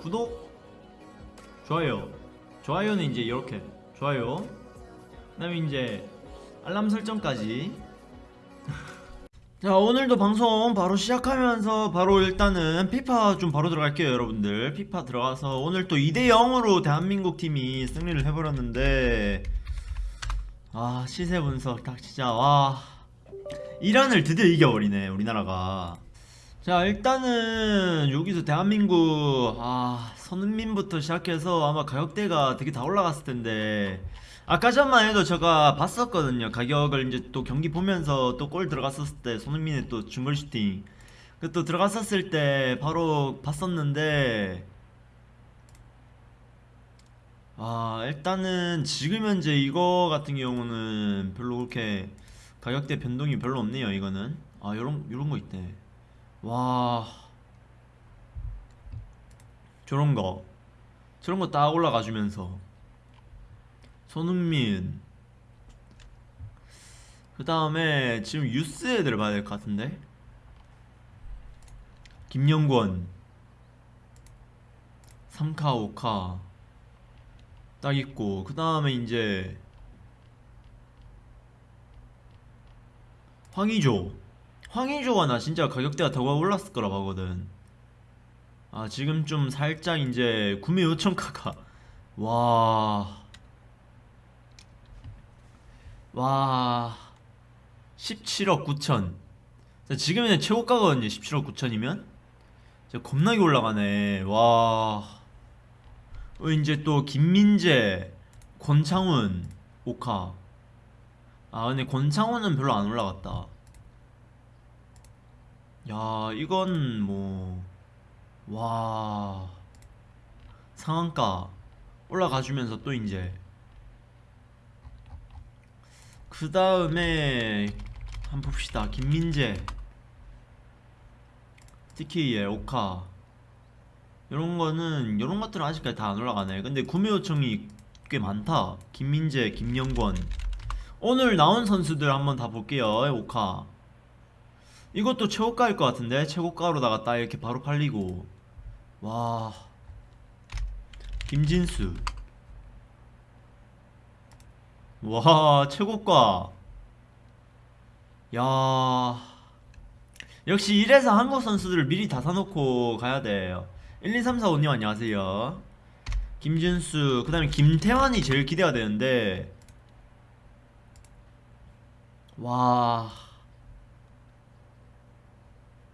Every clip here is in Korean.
구독 좋아요. 좋아요는 이제 이렇게. 좋아요. 그 다음에 이제 알람 설정까지. 자 오늘도 방송 바로 시작하면서 바로 일단은 피파 좀 바로 들어갈게요 여러분들. 피파 들어가서 오늘 또 2대0으로 대한민국 팀이 승리를 해버렸는데. 아 시세 분석 딱 진짜 와. 이란을 드디어 이겨버리네 우리나라가 자 일단은 여기서 대한민국 아 손흥민부터 시작해서 아마 가격대가 되게 다 올라갔을 텐데. 아까 전만 해도 제가 봤었거든요. 가격을 이제 또 경기 보면서 또 골 들어갔었을 때 손흥민의 또 중거리 슈팅. 그 또 들어갔었을 때 바로 봤었는데 아 일단은 지금 현재 이거 같은 경우는 별로 그렇게 가격대 변동이 별로 없네요 이거는. 아 요런 요런 거 있대 와. 저런 거. 저런 거 딱 올라가 주면서. 손흥민. 그 다음에 지금 유스 애들 봐야 될 것 같은데? 김영권. 3카 5카. 딱 있고. 그 다음에 이제 황의조 황의조가 나 진짜 가격대가 더 올랐을 거라 보거든. 아 지금 좀 살짝 이제 구매 요청가가 와... 와... 17억 9천. 자, 지금은 최고가거든요 17억 9천이면. 진짜 겁나게 올라가네. 와... 어, 이제 또 김민재 권창훈 오카. 아 근데 권창훈은 별로 안 올라갔다 야 이건 뭐와 상한가 올라가주면서 또 이제. 그 다음에 한번 봅시다. 김민재 TK의 오카. 이런 거는 이런 것들은 아직까지 다 안 올라가네. 근데 구매 요청이 꽤 많다. 김민재 김영권. 오늘 나온 선수들 한번 다 볼게요 오카 이것도 최고가일 것 같은데? 최고가로다가 딱 이렇게 바로 팔리고. 와. 김진수. 와 최고가. 야. 역시 이래서 한국 선수들을 미리 다 사놓고 가야 돼요. 1, 2, 3, 4, 5님 안녕하세요. 김준수 그 다음에 김태환이 제일 기대가 되는데. 와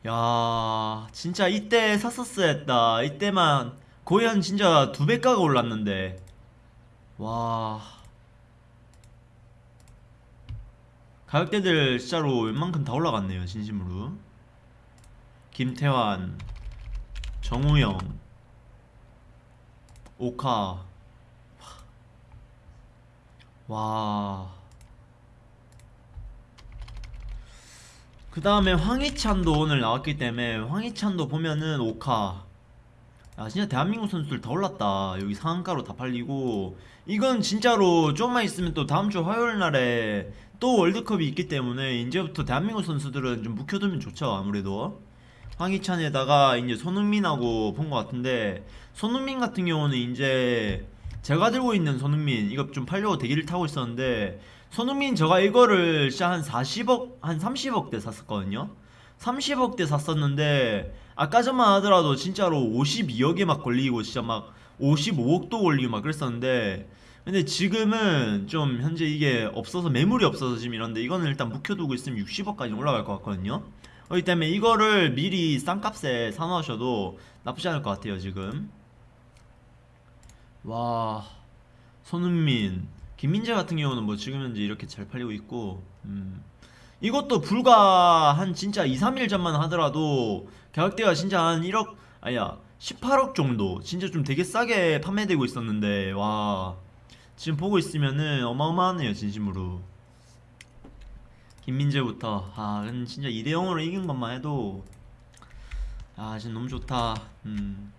야, 진짜 이때 샀었어야 했다. 이때만 거의 한 진짜 두 배가가 올랐는데. 와. 가격대들 진짜로 웬만큼 다 올라갔네요, 진심으로. 김태환, 정우영, 오카. 와. 그 다음에 황희찬도 오늘 나왔기 때문에 황희찬도 보면은 오카. 아 진짜 대한민국 선수들 다 올랐다. 여기 상한가로 다 팔리고. 이건 진짜로 좀만 있으면 또 다음주 화요일날에 또 월드컵이 있기 때문에 이제부터 대한민국 선수들은 좀 묵혀두면 좋죠 아무래도. 황희찬에다가 이제 손흥민하고 본 것 같은데 손흥민 같은 경우는 이제 제가 들고 있는 손흥민 이거 좀 팔려고 대기를 타고 있었는데 손흥민 제가 이거를 진짜 한 40억 한 30억대 샀었거든요. 30억대 샀었는데 아까 전만 하더라도 진짜로 52억에 막 걸리고 진짜 막 55억도 걸리고 막 그랬었는데 근데 지금은 좀 현재 이게 없어서 매물이 없어서 지금 이런데 이거는 일단 묵혀두고 있으면 60억까지 올라갈 것 같거든요. 그렇기 때문에 이거를 미리 싼 값에 사놓으셔도 나쁘지 않을 것 같아요 지금 와 손흥민 김민재 같은 경우는 뭐 지금 현재 이렇게 잘 팔리고 있고 음. 이것도 불과 한 진짜 2, 3일 전만 하더라도 가격대가 진짜 한 1억 아니야 18억 정도 진짜 좀 되게 싸게 판매되고 있었는데 와 지금 보고 있으면은 어마어마하네요 진심으로 김민재부터 아 진짜 2대0으로 이긴 것만 해도 아 지금 너무 좋다 음